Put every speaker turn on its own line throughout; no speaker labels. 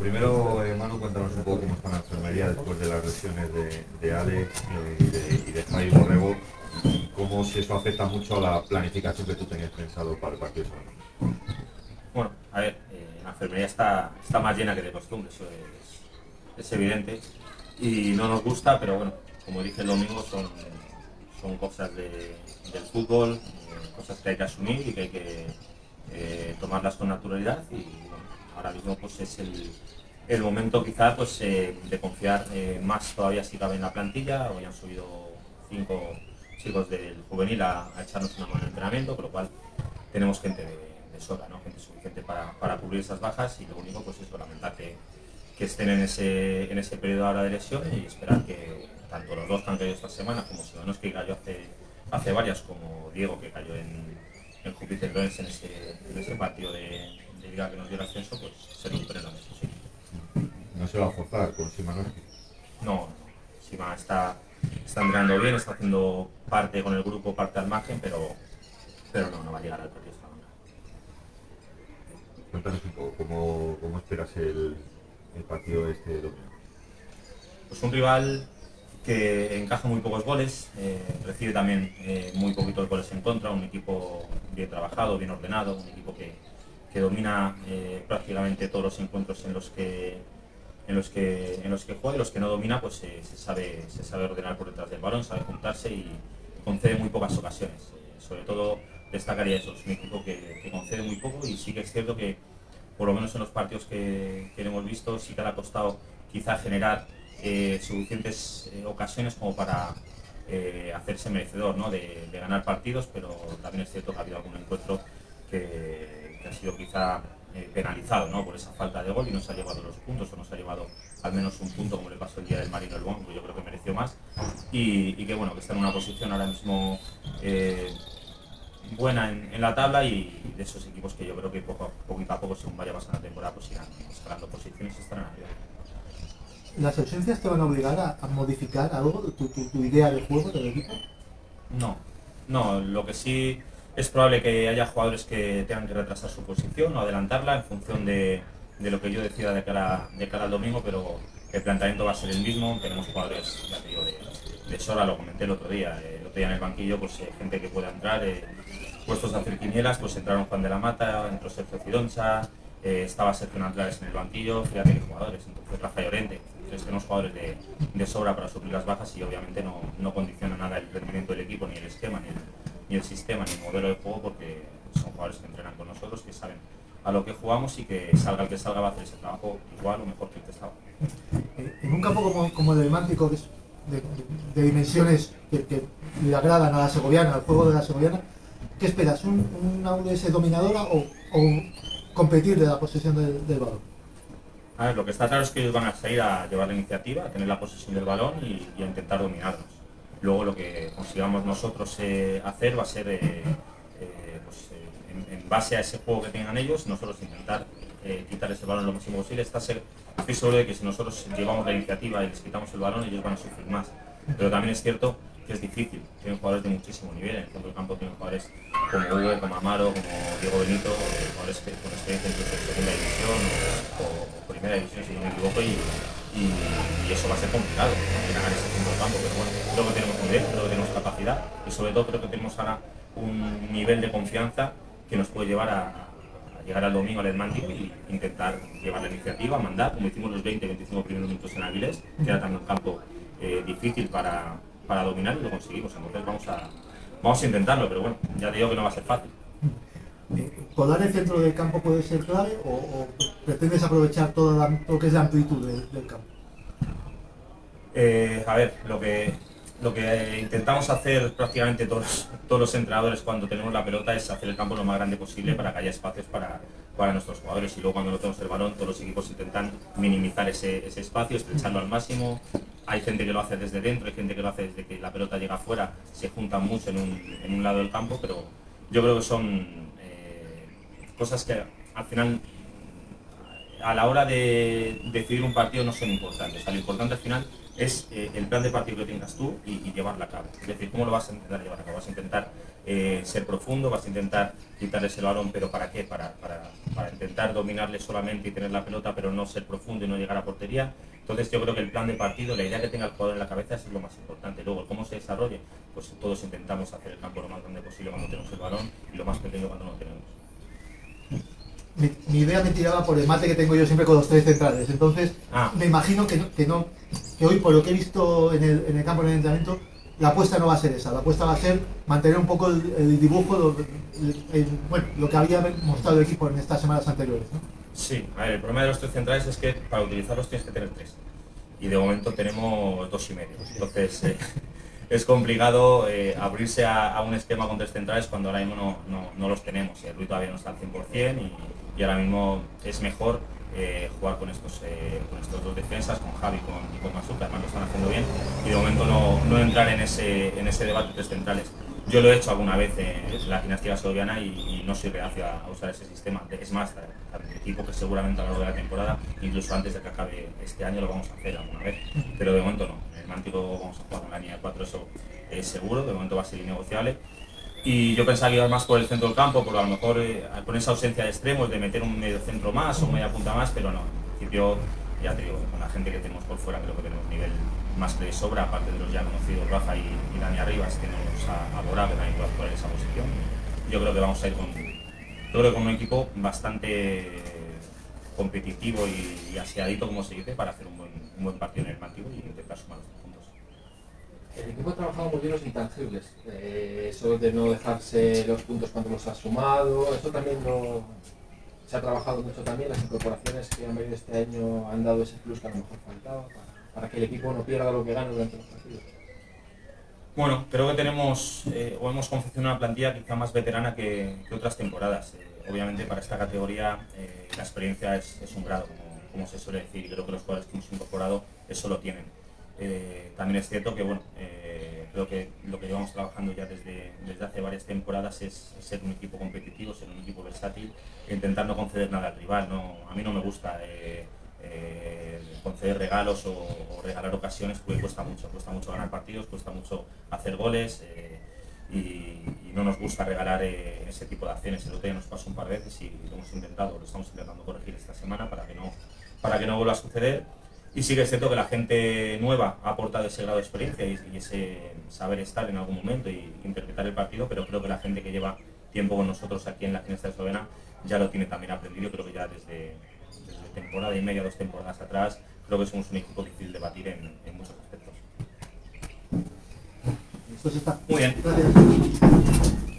primero, eh, Manu, cuéntanos un poco cómo está la enfermería después de las lesiones de, de Ale eh, y de, y de Borrego cómo si eso afecta mucho a la planificación que tú tenías pensado para el partido.
Bueno, a ver, eh, la enfermería está, está más llena que de costumbre, eso es, es evidente y no nos gusta, pero bueno, como dije el domingo, son, son cosas de- del fútbol, eh, cosas que hay que asumir y que hay que tomarlas con naturalidad y bueno, ahora mismo pues es el, el momento quizá pues eh, de confiar eh, más todavía si cabe en la plantilla, hoy han subido cinco chicos del juvenil a, echarnos una mano en entrenamiento, con lo cual tenemos gente de, de sobra, ¿no? gente suficiente para, para cubrir esas bajas y lo único pues es lamentar que, que estén en ese, en ese periodo ahora de lesión y esperar que tanto los dos que han caído esta semana como Sidonos que cayó hace, hace varias, como Diego que cayó en, en Júpiter Lorenz en ese, en ese partido de, que nos dio el ascenso, pues se lo. Sí.
No se va a forzar con Simanowski.
No, no, Sima está, está entrenando bien, está haciendo parte con el grupo, parte al margen, pero, pero no, no va a llegar al partido Salamanca.
Cuéntanos un poco cómo, cómo esperas el, el partido este domingo.
Pues un rival que encaja muy pocos goles, eh, recibe también eh, muy poquitos goles en contra, un equipo bien trabajado, bien ordenado, un equipo que, que domina eh, prácticamente todos los encuentros en los que en los que en los que juega y los que no domina pues eh, se sabe se sabe ordenar por detrás del balón, sabe juntarse y concede muy pocas ocasiones. Eh, sobre todo destacaría eso, es un equipo que, concede muy poco y sí que es cierto que por lo menos en los partidos que, que hemos visto sí que le ha costado quizá generar suficientes ocasiones como para hacerse merecedor ¿no? de ganar partidos, pero también es cierto que ha habido algún encuentro que, que ha sido quizá eh, penalizado ¿no? por esa falta de gol y no se ha llevado los puntos o no se ha llevado al menos un punto como le pasó el día del Marino El Bon, que yo creo que mereció más y, y que bueno que está en una posición ahora mismo eh, buena en, en la tabla y de esos equipos que yo creo que poco a, poquito a poco según vaya pasando la temporada pues irán escalando posiciones y estarán arriba.
¿Las ausencias te van a obligar a, a modificar algo, tu, tu- tu idea de juego del equipo?
No, no, lo que sí es probable que haya jugadores que tengan que retrasar su posición o adelantarla en función de, de lo que yo decida de cara, de cara al domingo, pero el planteamiento va a ser el mismo. Tenemos jugadores, ya digo, de, de lo comenté el otro día, eh, el otro día en el banquillo, pues eh, gente que pueda entrar, eh, puestos a hacer quinielas, pues entraron Juan de la Mata, entró Sergio Cidoncha, eh, estaba Sergio Nandrares en el banquillo, fíjate qué jugadores, entonces Rafa Llorente, entonces tenemos jugadores de, de sobra para suplir las bajas y obviamente no, no condiciona nada el rendimiento del equipo, ni el esquema, ni el, ni el sistema, ni el modelo de juego, porque son jugadores que entrenan con nosotros, que saben a lo que jugamos y que salga el que salga va a hacer ese trabajo igual o mejor que el que estaba.
Eh, En un campo como, como el del Mántico, que es de, de- de dimensiones que, que le agradan a la segoviana, al juego de la segoviana, ¿qué esperas? ¿Un, una UDS dominadora o, o competir de la posesión del, del balón?
A ver, lo que está claro es que ellos van a salir a llevar la iniciativa, a tener la posesión del balón y, y a intentar dominarnos. Luego lo que consigamos nosotros eh, hacer va a ser, eh, eh, pues, en, base a ese juego que tengan ellos, nosotros intentar quitar ese balón lo máximo posible. Está ser, estoy seguro de que si nosotros llevamos la iniciativa y les quitamos el balón, ellos van a sufrir más. Pero también es cierto que es difícil. Tienen jugadores de muchísimo nivel. En el centro del campo tienen jugadores como Hugo, como Amaro, como Diego Benito, jugadores que, con experiencia incluso en segunda división o, o primera división, si no me equivoco, y, y- eso va a ser complicado, ganar ese centro del campo. Pero bueno, creo que tenemos nivel, creo que tenemos capacidad y sobre todo creo que tenemos ahora un nivel de confianza que nos puede llevar a, llegar al domingo al Hermántico y intentar llevar la iniciativa, mandar, como hicimos los 20-25 primeros minutos en Avilés, que era también un campo eh, difícil para, para dominar y lo conseguimos. Entonces vamos a, vamos a intentarlo, pero bueno, ya te digo que no va a ser fácil.
Eh, ¿Colar el centro del campo puede ser clave o, pretendes aprovechar todo lo que es la amplitud del, campo?
Eh, a ver, lo que, lo que intentamos hacer prácticamente todos, todos los entrenadores cuando tenemos la pelota es hacer el campo lo más grande posible para que haya espacios para, para nuestros jugadores y luego cuando no tenemos el balón todos los equipos intentan minimizar ese, ese espacio, estrecharlo al máximo. Hay gente que lo hace desde dentro, hay gente que lo hace desde que la pelota llega afuera, se juntan mucho en un, en un lado del campo, pero yo creo que son cosas que al final a la hora de decidir un partido no son importantes. lo importante al final es eh, el plan de partido que tengas tú y, y, llevarla a cabo. Es decir, ¿cómo lo vas a intentar llevar a cabo? Vas a intentar eh, ser profundo, vas a intentar quitarles el balón, pero ¿para qué? Para, para, intentar dominarle solamente y tener la pelota, pero no ser profundo y no llegar a portería. Entonces yo creo que el plan de partido, la idea que tenga el jugador en la cabeza es lo más importante. Luego, cómo se desarrolle, pues todos intentamos hacer el campo lo más grande posible cuando tenemos el balón y lo más pequeño cuando no tenemos
mi, mi, idea me tiraba por el mate que tengo yo siempre con los tres centrales. Entonces, ah. me imagino que no, que no, que hoy, por lo que he visto en el, en el campo en el entrenamiento, la apuesta no va a ser esa. La apuesta va a ser mantener un poco el, el dibujo, lo, el, bueno, lo que había mostrado el equipo en estas semanas anteriores. ¿no?
Sí, a ver, el problema de los tres centrales es que para utilizarlos tienes que tener tres. Y de momento tenemos dos y medio. Entonces, eh, es complicado eh, abrirse a, a, un esquema con tres centrales cuando ahora mismo no, no, no los tenemos. El Rui todavía no está al 100% y, y ahora mismo es mejor eh, jugar con estos, eh, con estos dos defensas, con Javi con, y con Masu, que además lo están haciendo bien, y de momento no, no entrar en ese, en ese debate de centrales. Yo lo he hecho alguna vez en la gimnástica segoviana y, no soy reacio a usar ese sistema. Es más, el equipo que seguramente a lo largo de la temporada, incluso antes de que acabe este año, lo vamos a hacer alguna vez. Pero de momento no. El Mántico vamos a jugar con la línea de 4, eso es seguro, de momento va a ser innegociable y yo pensaba que iba más por el centro del campo, porque a lo mejor eh, con esa ausencia de extremos, de meter un medio centro más o media punta más, pero no, en principio, ya te digo, con la gente que tenemos por fuera creo que tenemos nivel más que de sobra, aparte de los ya conocidos Rafa y, y Dani Arribas, tenemos a, a Bora que también puede actuar en esa posición. Yo creo que vamos a ir con, yo con un equipo bastante competitivo y, y aseadito, como se dice, para hacer un buen, un buen partido en el Mantivo y intentar sumar los puntos.
El equipo ha trabajado muy bien los intangibles, eh, eso de no dejarse los puntos cuando los ha sumado, eso también lo, se ha trabajado mucho también, las incorporaciones que han venido este año han dado ese plus que a lo mejor faltaba para, que el equipo no pierda lo que gana durante los partidos.
Bueno, creo que tenemos eh, o hemos confeccionado una plantilla quizá más veterana que, otras temporadas. Eh, obviamente para esta categoría la experiencia es, es un grado, como, se suele decir, y creo que los jugadores que hemos incorporado eso lo tienen. Eh, también es cierto que bueno, eh, creo que lo que llevamos trabajando ya desde, desde hace varias temporadas es, ser un equipo competitivo, ser un equipo versátil e intentar no conceder nada al rival. No, a mí no me gusta eh, conceder regalos o, regalar ocasiones porque cuesta mucho, cuesta mucho ganar partidos, cuesta mucho hacer goles y, y, no nos gusta regalar ese tipo de acciones. El otro día nos pasó un par de veces y lo hemos intentado, lo estamos intentando corregir esta semana para que no, para que no vuelva a suceder y sí que es cierto que la gente nueva ha aportado ese grado de experiencia y, y, ese saber estar en algún momento y interpretar el partido, pero creo que la gente que lleva tiempo con nosotros aquí en la Ginesta de Eslovena ya lo tiene también aprendido. Creo que ya desde, desde, temporada y media, dos temporadas atrás, creo que somos un equipo difícil de batir en, en muchos aspectos.
Está.
Muy bien.
Gracias.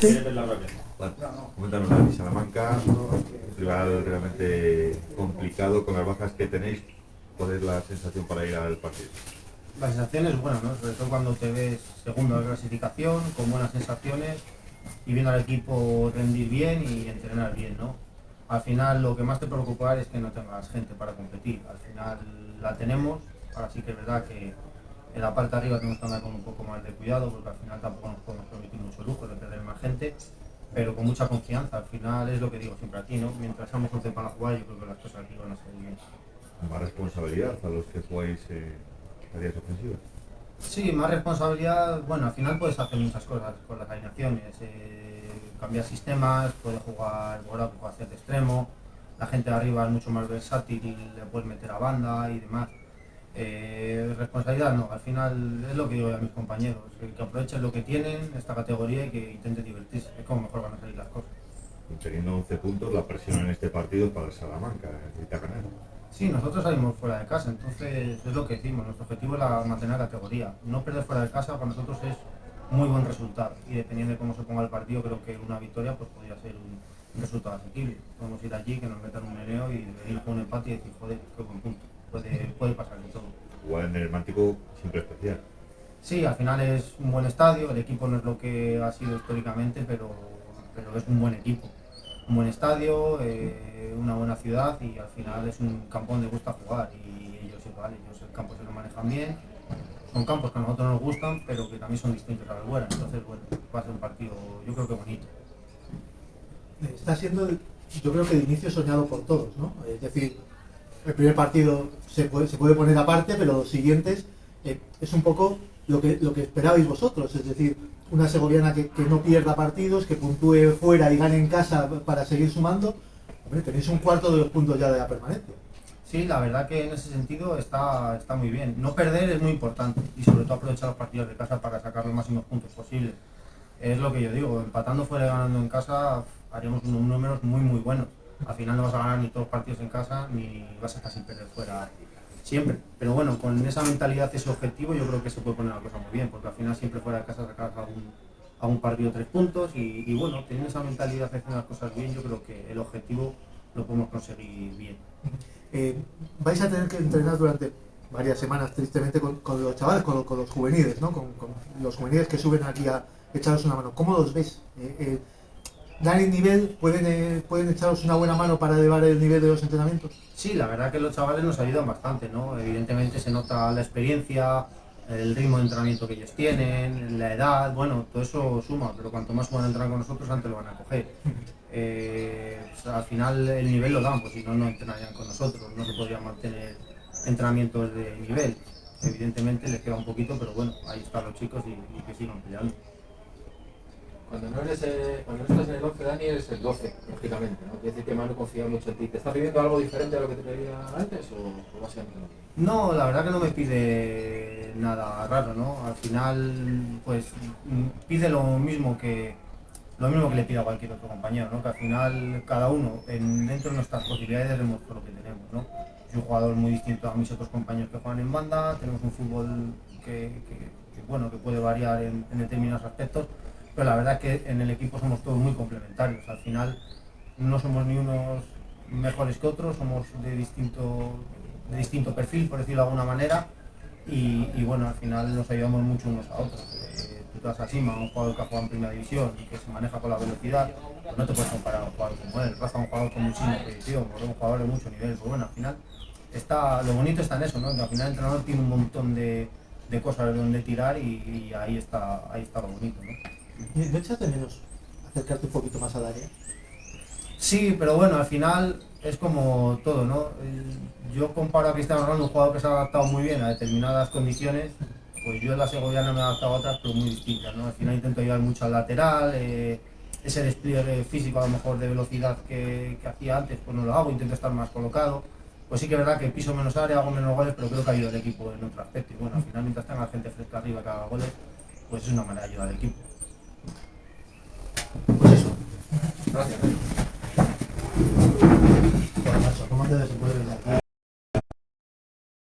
Sí. Bueno, Salamanca, un rival realmente complicado con las bajas que tenéis. ¿Cuál es la sensación para ir al partido?
La sensación es buena, ¿no? sobre todo cuando te ves segundo de clasificación, con buenas sensaciones y viendo al equipo rendir bien y entrenar bien. ¿no? Al final lo que más te preocupa es que no tengas gente para competir. Al final la tenemos, ahora sí que es verdad que en la parte de arriba tenemos que andar con un poco más de cuidado porque al final tampoco nos podemos permitir mucho lujo de perder más gente, pero con mucha confianza. Al final es lo que digo siempre aquí, ¿no? Mientras seamos 11 para jugar, yo creo que las cosas aquí van a salir bien.
¿Más responsabilidad a los que jugáis eh, tareas ofensivas?
Sí, más responsabilidad. Bueno, al final puedes hacer muchas cosas con las alineaciones. Eh, cambiar sistemas, puedes jugar Bora, puede hacer de extremo. La gente de arriba es mucho más versátil y le puedes meter a banda y demás. Eh, responsabilidad no, al final es lo que digo a mis compañeros, que, aprovechen lo que tienen, esta categoría y que intenten divertirse, es como mejor van a salir las cosas.
Teniendo 11 puntos, la presión en este partido para el Salamanca, necesita ganar.
Sí, nosotros salimos fuera de casa, entonces es lo que decimos, nuestro objetivo es la, mantener la categoría. No perder fuera de casa para nosotros es muy buen resultado. Y dependiendo de cómo se ponga el partido, creo que una victoria pues podría ser un, un resultado asequible. Podemos ir allí, que nos metan un meneo y venir con un empate y decir, joder, qué buen punto. Puede, puede pasar de todo.
Jugar en el Mántico siempre especial.
Sí, al final es un buen estadio, el equipo no es lo que ha sido históricamente, pero, pero es un buen equipo. Un buen estadio, eh, una buena ciudad y al final es un campo donde gusta jugar y ellos igual, ellos el campo se lo manejan bien. Son campos que a nosotros nos gustan, pero que también son distintos a la Albuera, entonces bueno, va a ser un partido yo creo que bonito.
Está siendo, yo creo que de inicio soñado por todos, ¿no? Es decir, el primer partido se puede, se puede poner aparte, pero los siguientes eh, es un poco lo que, lo esperabais vosotros, es decir, una segoviana que, no pierda partidos, que puntúe fuera y gane en casa para seguir sumando. Hombre, tenéis un cuarto de los puntos ya de la permanencia.
Sí, la verdad que en ese sentido está, está muy bien. No perder es muy importante y sobre todo aprovechar los partidos de casa para sacar los máximos puntos posibles. Es lo que yo digo, empatando fuera y ganando en casa haríamos unos números muy muy buenos. Al final no vas a ganar ni todos los partidos en casa ni vas a estar sin perder fuera siempre. Pero bueno, con esa mentalidad, ese objetivo, yo creo que se puede poner la cosa muy bien, porque al final siempre fuera de casa sacas algún, algún partido tres puntos y, y bueno, teniendo esa mentalidad de hacer las cosas bien, yo creo que el objetivo lo podemos conseguir bien.
Eh, vais a tener que entrenar durante varias semanas, tristemente, con, con los chavales, con, con los juveniles, ¿no? Con, con los juveniles que suben aquí a echaros una mano. ¿Cómo los ves? Eh, eh, ¿Dan el nivel? ¿Pueden, eh, ¿Pueden echaros una buena mano para elevar el nivel de los entrenamientos?
Sí, la verdad que los chavales nos ayudan bastante, ¿no? Evidentemente se nota la experiencia, el ritmo de entrenamiento que ellos tienen, la edad, bueno, todo eso suma, pero cuanto más puedan entrenar con nosotros, antes lo van a coger. Eh, o sea, al final el nivel lo dan, pues si no, no entrenarían con nosotros, no se podrían mantener entrenamientos de nivel. Evidentemente les queda un poquito, pero bueno, ahí están los chicos y, y que sigan peleando.
Cuando no, eres, eh, cuando no estás en el 11, Dani, eres el 12, lógicamente. ¿no? Quiere decir que Manu confía mucho en ti. ¿Te estás pidiendo algo diferente a lo que te pedía antes o, o básicamente mismo?
No, la verdad que no me pide nada raro, ¿no? Al final, pues mm, pide lo mismo que lo mismo que le pide a cualquier otro compañero, ¿no? Que al final cada uno, en, dentro de nuestras posibilidades, demuestra lo que tenemos, ¿no? Soy un jugador muy distinto a mis otros compañeros que juegan en banda, tenemos un fútbol que, bueno, que puede variar en determinados aspectos, pero la verdad es que en el equipo somos todos muy complementarios. Al final no somos ni unos mejores que otros, somos de distinto, de distinto perfil, por decirlo de alguna manera, y, bueno, al final nos ayudamos mucho unos a otros. Eh, tú te vas a Sima, un jugador que ha jugado en primera división y que se maneja con la velocidad, pues no te puedes comparar a un jugador como él. Rafa, un jugador con muchísima proyección, un jugador de mucho nivel. Pues bueno, al final está, lo bonito está en eso, ¿no? Que al final el entrenador tiene un montón de, de cosas de donde tirar y, y ahí está, ahí está lo bonito, ¿no?
¿No echas de menos acercarte un poquito más al área?
Sí, pero bueno, al final es como todo, ¿no? El- Yo comparo a Cristiano Ronaldo, un jugador que se ha adaptado muy bien a determinadas condiciones, pues yo en la segoviana me he adaptado a otras, pero muy distintas, ¿no? Al final intento ayudar mucho al lateral, eh, ese despliegue físico a lo mejor de velocidad que, que hacía antes, pues no lo hago, intento estar más colocado. Pues sí que es verdad que piso menos área, hago menos goles, pero creo que ayuda al equipo en otro aspecto. Y bueno, al final mientras tenga gente fresca arriba que haga goles, pues es una manera de ayudar al equipo.
Pues eso.
Gracias.
Joder, macho, ¿cómo te desenvuelves aquí?